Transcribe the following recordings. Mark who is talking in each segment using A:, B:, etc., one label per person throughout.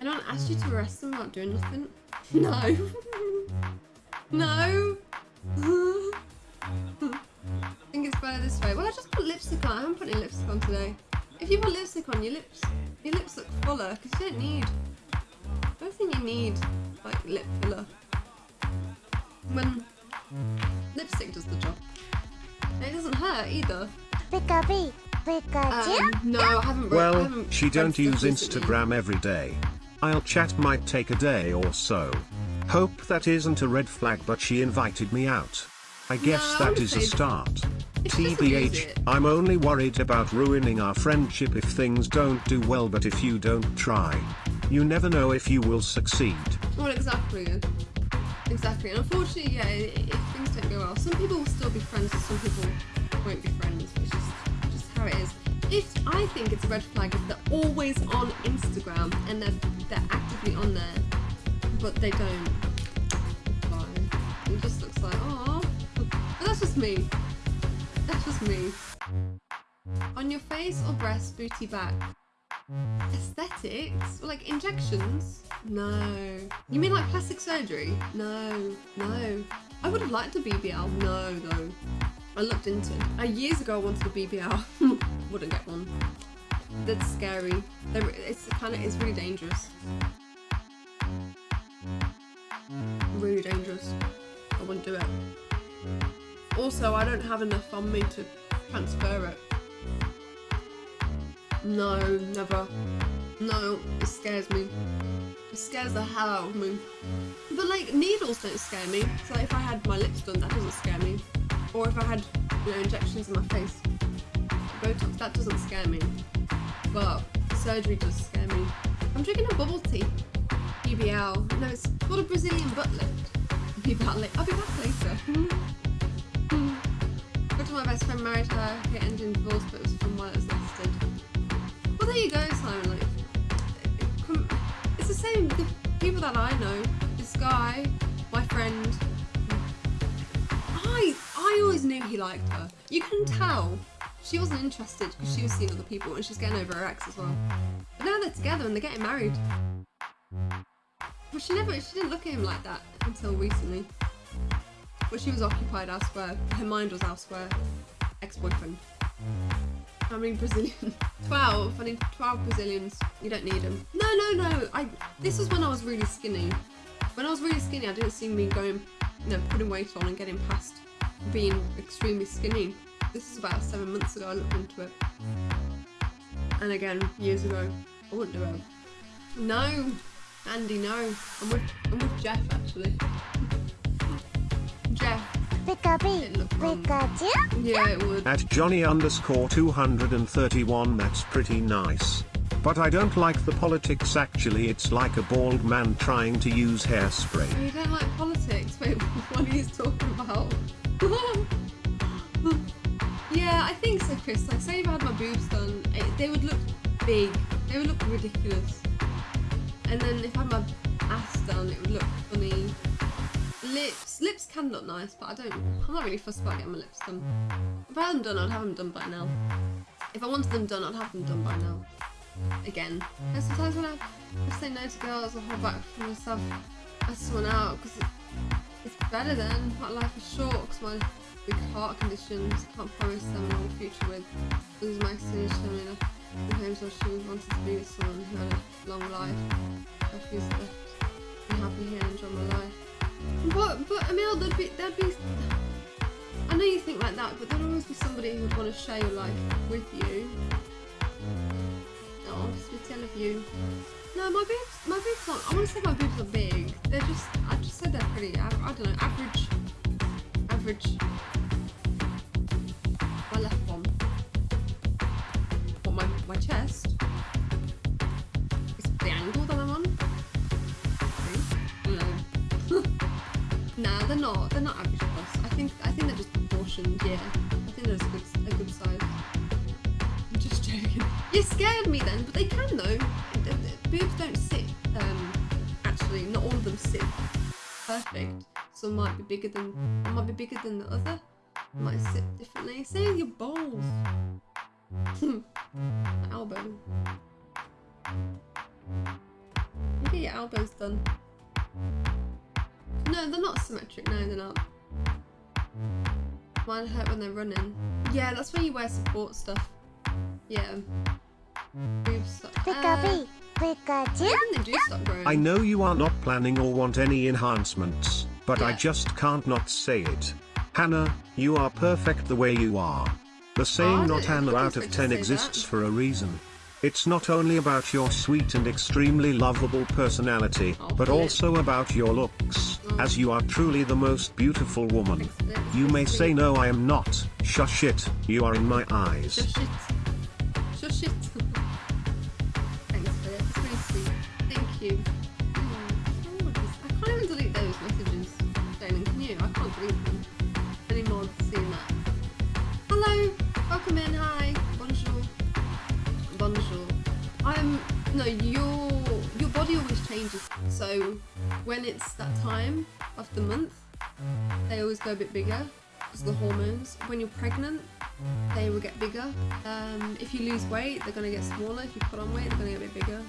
A: Anyone asked you to arrest them without doing nothing? No. no. I think it's better this way. Well, I just put lipstick on. I haven't put any lipstick on today. If you put lipstick on, your lips, your lips look fuller because you don't need. I don't think you need like lip filler. When lipstick does the job, and it doesn't hurt either.
B: Pikachu. Pikachu.
A: Um, no, I haven't. I
C: Well,
A: haven't
C: she don't use. Instagram every day. I'll chat might take a day or so. Hope that isn't a red flag but she invited me out. I guess
A: No, I
C: that
A: would
C: is a start.
A: If she doesn't use
C: TBH, I'm only worried about ruining our friendship if things don't do well but if you don't try. You never know if you will succeed.
A: Well, exactly. Exactly. And unfortunately, yeah, if things don't go well, some people will still be friends and some people won't be friends. It's just, just how it is. If I think it's a red flag if they're always on Instagram and they're, they're actively on there, but they don't reply. It just looks like, oh. But that's just me. That's just me. On your face or breast, booty back. Aesthetics? Like injections? No. You mean like plastic surgery? No. No. I would have liked a BBL. No, though. I looked into it. Uh, years ago, I wanted a BBL. Wouldn't get one. That's scary. They're, it's kind of it's really dangerous. Really dangerous. I wouldn't do it. Also, I don't have enough on me to transfer it. No, never. No, it scares me. It scares the hell out of me. But like needles don't scare me. So like, if I had my lips done, that doesn't scare me. Or if I had you know injections in my face, Botox, that doesn't scare me. But surgery does scare me. I'm drinking a bubble tea. BBL. No, it's called a Brazilian butt lift. Be back. I'll be back later. Go to my best friend married her. He ended in divorce, but it was from while it was listed. Well, there you go, Simon. Like, it's the same. The people that I know, this guy, my friend. I I always knew he liked her. You can tell she wasn't interested because she was seeing other people and she's getting over her ex as well. But now they're together and they're getting married. But she never, she didn't look at him like that until recently. But she was occupied elsewhere. Her mind was elsewhere. Ex-boyfriend. How many Brazilians? 12. I need 12 Brazilians. You don't need them. No, no, no. I. This was when I was really skinny. When I was really skinny, I didn't see me going, you know, putting weight on and getting past being extremely skinny. This is about seven months ago. I looked into it. And again, years ago, I wouldn't do it. No, Andy, no. I'm with, I'm with Jeff actually. Jeff,
B: Pikachu.
A: it looked wrong. Yeah, it would.
C: At Johnny underscore 231 that's pretty nice. But I don't like the politics actually it's like a bald man trying to use hairspray.
A: Oh, you don't like politics? Wait, what are you talking about? yeah, I think so, Chris. Like, say if I had my boobs done, it, they would look big. They would look ridiculous. And then if I had my ass done, it would look funny. Lips, lips can look nice, but I don't. I'm not really fussed about getting my lips done. If I had them done, I'd have them done by now. If I wanted them done, I'd have them done by now. Again, and sometimes when I, I say no to girls, I hold back from myself, ask someone out because it, it's better then. My life is short because my heart conditions. Can't promise them a long future with. Losing my extended family enough. The home so she wanted to be with someone who had a long life. I feel left. I'm happy here and enjoy my life. But but Emil, oh, there'd be there'd be. I know you think like that, but there'd always be somebody who would want to share your life with you. Oh, sweet I love you. No, my boobs, my boobs aren't. I want to say my boobs are big. They're just. I just said they're pretty. I, I don't know. Average. Average. My chest? It's the angle that I'm on. No. they're not. They're not average plus. I think. I think they're just proportioned. Yeah. I think they're a good, a good size. I'm just joking. You scared me then, but they can though. The- the Boobs don't sit. Um, actually, not all of them sit perfect. Some might be bigger than. Might be bigger than the other. Might sit differently. With your balls. Elbow. You get your elbows done. No, they're not symmetric. No, they're not. Mine hurt when they're running. Yeah, that's when you wear support stuff. Yeah. Boobs stop. Uh,
B: Pikachu,
A: I
B: Pikachu.
A: they do stop growing.
C: I know you are not planning or want any enhancements, but I just can't not say it. Hannah, you are perfect the way you are. The saying not
A: I
C: out of
A: expect
C: 10
A: you to say
C: exists for a reason. It's not only about your sweet and extremely lovable personality,
A: Oh,
C: but also about your looks,
A: Oh.
C: as you are truly the most beautiful woman. You may say no I am not, shush it, you are in my eyes.
A: When it's that time of the month, they always go a bit bigger because the hormones. When you're pregnant, they will get bigger. Um, if you lose weight, they're gonna get smaller. If you put on weight, they're gonna get a bit bigger.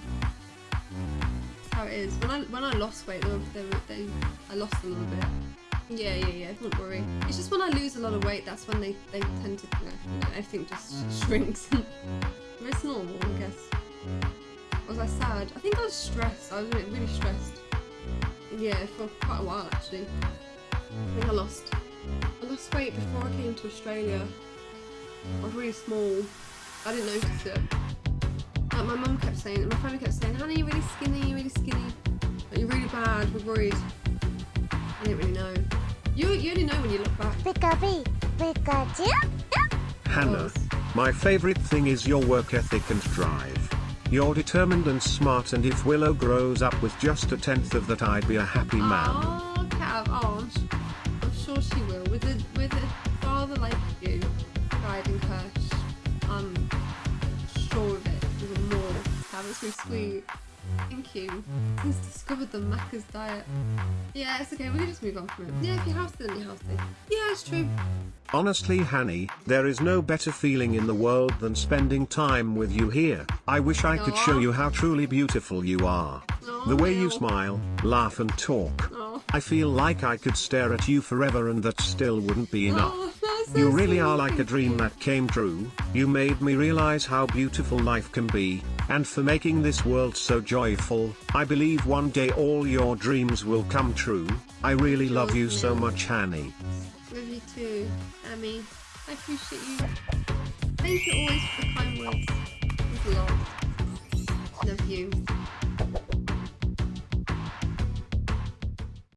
A: That's how it is. When I when I lost weight, they, were, they, were, they I lost a little bit. Yeah, yeah, yeah. Don't worry. It's just when I lose a lot of weight, that's when they they tend to you know, you know everything just shrinks. it's normal, I guess. Was I sad? I think I was stressed. I was really stressed. Yeah, for quite a while actually. I think I lost. I lost weight before I came to Australia. I was really small. I didn't notice it. Like my mum kept saying, my family kept saying, Hannah, you're really skinny, you're really skinny. Like, you're really bad, we're worried. I didn't really know. You, you only know when you look back.
B: Pikachu, Pikachu.
C: Hannah, my favorite thing is your work ethic and drive. You're determined and smart and if Willow grows up with just a tenth of that I'd be a happy man.
A: Oh, Cav, oh, I'm, s- I'm sure she will. With a, with a father like you guiding her, I'm sure of it. Even more. Cav, it's really mm. sweet. Thank you. He's discovered the Macca's diet. Yeah, it's okay. We can just move on from it. Yeah, if you're healthy, then you're healthy. Yeah, it's true.
C: Honestly, Hanny, there is no better feeling in the world than spending time with you here. I wish I could show you how truly beautiful you are.
A: Oh,
C: The way you smile, laugh and talk.
A: Oh,
C: I feel like I could stare at you forever and that still wouldn't be enough.
A: so
C: You really
A: sweet.
C: are like a dream that came true. You made me realize how beautiful life can be, and for making this world so joyful. I believe one day all your dreams will come true. I really love you so much, Hanny.
A: Love you too, Amy. I appreciate you. Thank you always for the kind words. Lot. Love you.